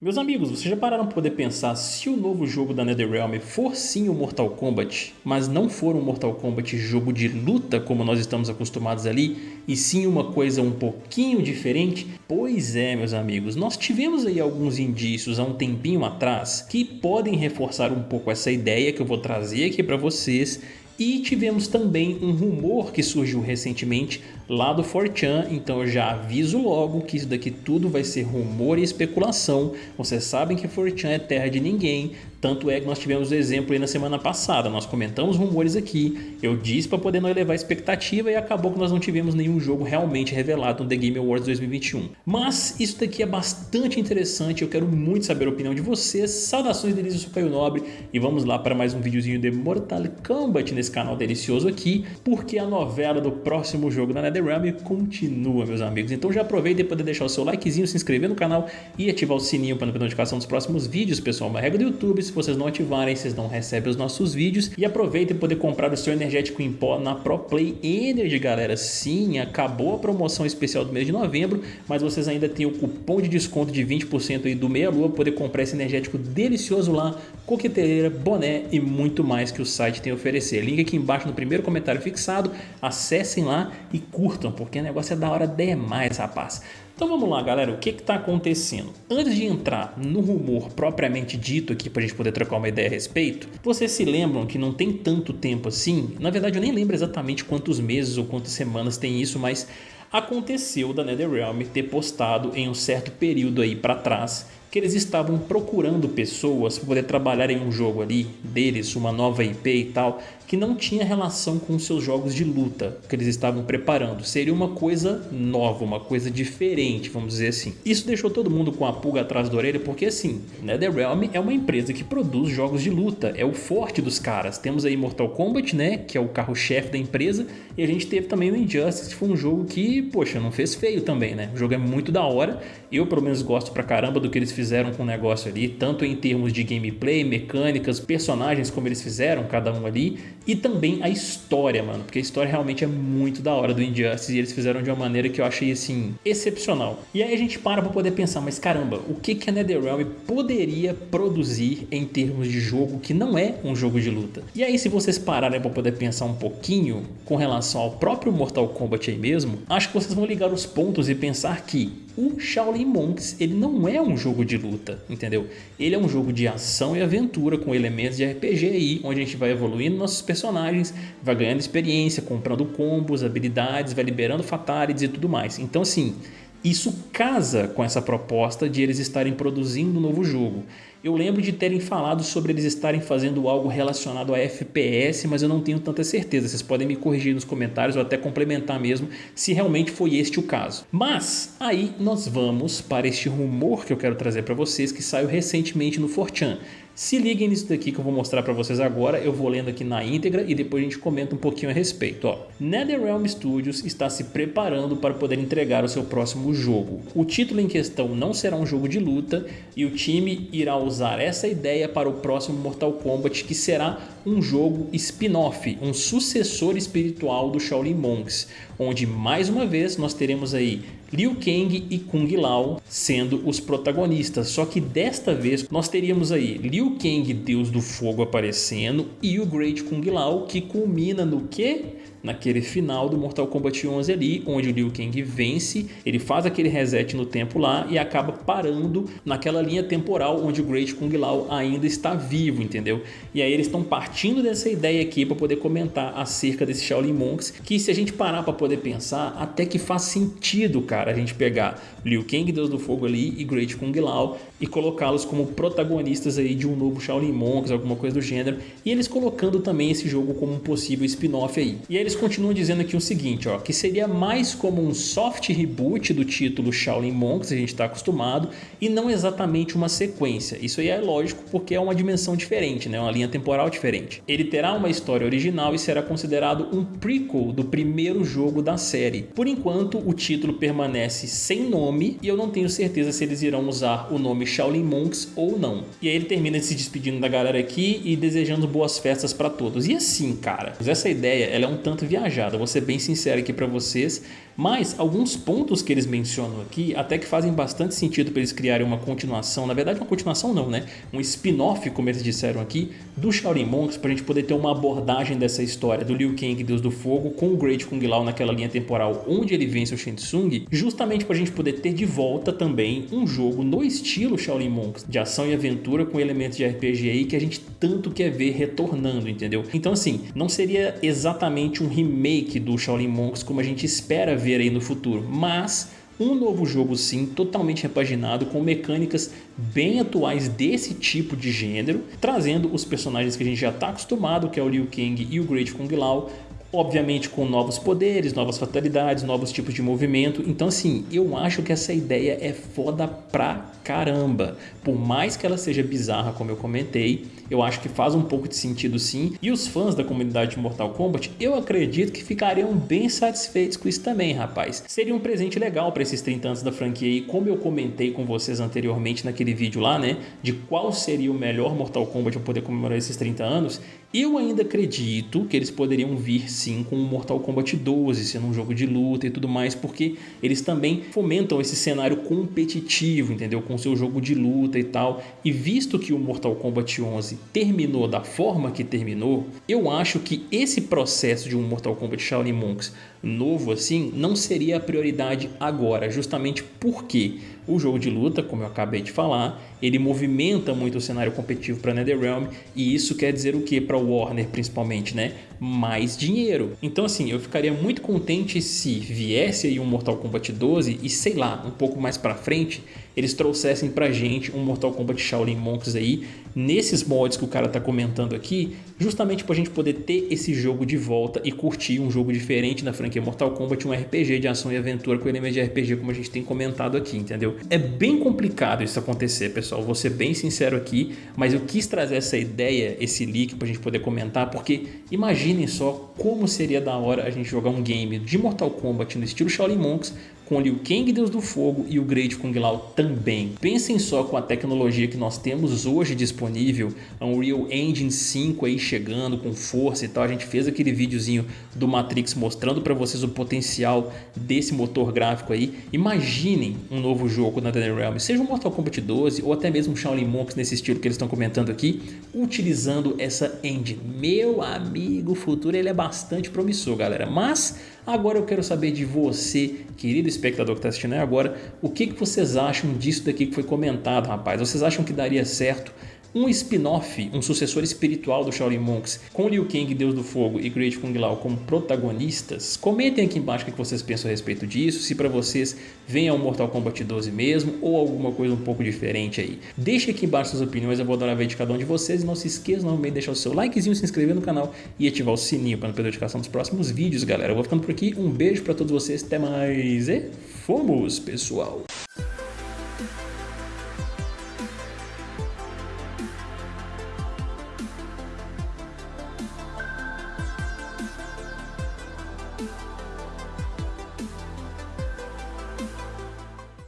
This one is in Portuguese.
Meus amigos, vocês já pararam para poder pensar se o novo jogo da NetherRealm for sim o Mortal Kombat, mas não for um Mortal Kombat jogo de luta como nós estamos acostumados ali, e sim uma coisa um pouquinho diferente? Pois é, meus amigos, nós tivemos aí alguns indícios há um tempinho atrás que podem reforçar um pouco essa ideia que eu vou trazer aqui para vocês e tivemos também um rumor que surgiu recentemente lá do 4chan, então eu já aviso logo que isso daqui tudo vai ser rumor e especulação. Vocês sabem que 4chan é terra de ninguém, tanto é que nós tivemos o exemplo aí na semana passada, nós comentamos rumores aqui, eu disse para poder não elevar a expectativa e acabou que nós não tivemos nenhum jogo realmente revelado no The Game Awards 2021. Mas isso daqui é bastante interessante, eu quero muito saber a opinião de vocês. Saudações delícias, eu sou Caio Nobre e vamos lá para mais um videozinho de Mortal Kombat nesse canal delicioso aqui, porque a novela do próximo jogo da NetherRealm continua, meus amigos. Então já aproveita para poder deixar o seu likezinho, se inscrever no canal e ativar o sininho para não perder notificação dos próximos vídeos, pessoal. Uma regra do YouTube, se vocês não ativarem, vocês não recebem os nossos vídeos. E aproveita para poder comprar o seu energético em pó na ProPlay Energy, galera. Sim, acabou a promoção especial do mês de novembro, mas vocês ainda têm o cupom de desconto de 20% aí do Meia Lua poder comprar esse energético delicioso lá, coqueteleira, boné e muito mais que o site tem a oferecer. Link aqui embaixo no primeiro comentário fixado, acessem lá e curtam, porque o negócio é da hora demais, rapaz. Então vamos lá galera, o que está acontecendo? Antes de entrar no rumor propriamente dito aqui para a gente poder trocar uma ideia a respeito, vocês se lembram que não tem tanto tempo assim? Na verdade eu nem lembro exatamente quantos meses ou quantas semanas tem isso, mas aconteceu da NetherRealm ter postado em um certo período aí para trás que eles estavam procurando pessoas para poder trabalhar em um jogo ali deles, uma nova IP e tal, que não tinha relação com seus jogos de luta que eles estavam preparando. Seria uma coisa nova, uma coisa diferente, vamos dizer assim. Isso deixou todo mundo com a pulga atrás da orelha, porque assim, NetherRealm é uma empresa que produz jogos de luta, é o forte dos caras. Temos aí Mortal Kombat, né, que é o carro-chefe da empresa, e a gente teve também o Injustice, que foi um jogo que, poxa, não fez feio também, né? O jogo é muito da hora, eu pelo menos gosto pra caramba do que eles fizeram com o negócio ali, tanto em termos de gameplay, mecânicas, personagens como eles fizeram, cada um ali, e também a história, mano, porque a história realmente é muito da hora do Injustice e eles fizeram de uma maneira que eu achei, assim, excepcional. E aí a gente para pra poder pensar, mas caramba, o que que a NetherRealm poderia produzir em termos de jogo que não é um jogo de luta? E aí se vocês pararem pra poder pensar um pouquinho com relação ao próprio Mortal Kombat aí mesmo, acho que vocês vão ligar os pontos e pensar que o Shaolin Monks ele não é um jogo de luta, entendeu? Ele é um jogo de ação e aventura com elementos de RPG aí, onde a gente vai evoluindo nossos personagens, vai ganhando experiência, comprando combos, habilidades, vai liberando fatalities e tudo mais. Então assim, isso casa com essa proposta de eles estarem produzindo um novo jogo. Eu lembro de terem falado sobre eles estarem fazendo algo relacionado a FPS, mas eu não tenho tanta certeza. Vocês podem me corrigir nos comentários ou até complementar mesmo se realmente foi este o caso. Mas aí nós vamos para este rumor que eu quero trazer para vocês que saiu recentemente no 4chan. Se liguem nisso daqui que eu vou mostrar para vocês agora, eu vou lendo aqui na íntegra e depois a gente comenta um pouquinho a respeito. Ó, NetherRealm Studios está se preparando para poder entregar o seu próximo jogo. O título em questão não será um jogo de luta e o time irá usar essa ideia para o próximo Mortal Kombat que será um jogo spin-off, um sucessor espiritual do Shaolin Monks, onde mais uma vez nós teremos aí Liu Kang e Kung Lao sendo os protagonistas, só que desta vez nós teríamos aí Liu Kang, Deus do Fogo aparecendo e o Great Kung Lao que culmina no que? Naquele final do Mortal Kombat 11 ali, onde o Liu Kang vence, ele faz aquele reset no tempo lá e acaba parando naquela linha temporal onde o Great Kung Lao ainda está vivo, entendeu? E aí eles estão partindo dessa ideia aqui para poder comentar acerca desse Shaolin Monks, que se a gente parar para poder pensar, até que faz sentido, cara, a gente pegar Liu Kang, Deus do Fogo ali e Great Kung Lao e colocá-los como protagonistas aí de um novo Shaolin Monks, alguma coisa do gênero, e eles colocando também esse jogo como um possível spin-off aí. E aí eles continuam dizendo aqui o seguinte, ó, que seria mais como um soft reboot do título Shaolin Monks, a gente está acostumado, e não exatamente uma sequência. Isso aí é lógico porque é uma dimensão diferente, né? uma linha temporal diferente. Ele terá uma história original e será considerado um prequel do primeiro jogo da série. Por enquanto, o título permanece sem nome e eu não tenho certeza se eles irão usar o nome Shaolin Monks ou não. E aí ele termina se despedindo da galera aqui e desejando boas festas para todos. E assim, cara, essa ideia ela é um tanto viajada, vou ser bem sincero aqui para vocês, Mas alguns pontos que eles mencionam aqui até que fazem bastante sentido para eles criarem uma continuação, na verdade uma continuação não, né? Um spin-off, como eles disseram aqui, do Shaolin Monks para a gente poder ter uma abordagem dessa história do Liu Kang, Deus do Fogo, com o Great Kung Lao naquela linha temporal onde ele vence o Shang Tsung, justamente para a gente poder ter de volta também um jogo no estilo Shaolin Monks, de ação e aventura com elementos de RPG aí que a gente tanto quer ver retornando, entendeu? Então assim, não seria exatamente um remake do Shaolin Monks como a gente espera ver aí no futuro, mas um novo jogo sim, totalmente repaginado, com mecânicas bem atuais desse tipo de gênero, trazendo os personagens que a gente já está acostumado, que é o Liu Kang e o Great Kung Lao, obviamente com novos poderes, novas fatalidades, novos tipos de movimento. Então assim, eu acho que essa ideia é foda pra caramba. Por mais que ela seja bizarra, como eu comentei, eu acho que faz um pouco de sentido sim. E os fãs da comunidade de Mortal Kombat, eu acredito que ficariam bem satisfeitos com isso também, rapaz. Seria um presente legal para esses 30 anos da franquia e como eu comentei com vocês anteriormente naquele vídeo lá, né, de qual seria o melhor Mortal Kombat para poder comemorar esses 30 anos, eu ainda acredito que eles poderiam vir sim com o Mortal Kombat 12, sendo um jogo de luta e tudo mais, porque eles também fomentam esse cenário competitivo, entendeu? Com seu jogo de luta e tal. E visto que o Mortal Kombat 11 terminou da forma que terminou, eu acho que esse processo de um Mortal Kombat Shaolin Monks novo assim não seria a prioridade agora, justamente porque o jogo de luta, como eu acabei de falar, ele movimenta muito o cenário competitivo para NetherRealm e isso quer dizer o que para Warner principalmente, né? Mais dinheiro. Então assim, eu ficaria muito contente se viesse aí um Mortal Kombat 12 e sei lá, um pouco mais para frente, eles trouxessem pra gente um Mortal Kombat Shaolin Monks aí, nesses mods que o cara tá comentando aqui, justamente pra gente poder ter esse jogo de volta e curtir um jogo diferente na franquia Mortal Kombat, um RPG de ação e aventura com elementos de RPG como a gente tem comentado aqui, entendeu? É bem complicado isso acontecer, pessoal, vou ser bem sincero aqui, mas eu quis trazer essa ideia, esse leak pra gente poder comentar, porque imaginem só como seria da hora a gente jogar um game de Mortal Kombat no estilo Shaolin Monks com Liu Kang, Deus do Fogo, e o Great Kung Lao também. Pensem só com a tecnologia que nós temos hoje disponível, Unreal Engine 5 aí chegando com força e tal, a gente fez aquele videozinho do Matrix mostrando para vocês o potencial desse motor gráfico aí. Imaginem um novo jogo na NetherRealm, seja um Mortal Kombat 12 ou até mesmo um Shaolin Monks nesse estilo que eles estão comentando aqui, utilizando essa engine. Meu amigo, o futuro ele é bastante promissor, galera, mas Agora eu quero saber de você, querido espectador que está assistindo agora, o que, que vocês acham disso daqui que foi comentado, rapaz? Vocês acham que daria certo um spin-off, um sucessor espiritual do Shaolin Monks, com Liu Kang, Deus do Fogo e Great Kung Lao como protagonistas? Comentem aqui embaixo o que vocês pensam a respeito disso, se para vocês vem ao Mortal Kombat 12 mesmo ou alguma coisa um pouco diferente aí. Deixe aqui embaixo suas opiniões, eu vou adorar ver de cada um de vocês e não se esqueça não de deixar o seu likezinho, se inscrever no canal e ativar o sininho para não perder a notificação dos próximos vídeos, galera. Eu vou ficando por aqui, um beijo para todos vocês, até mais e fomos, pessoal!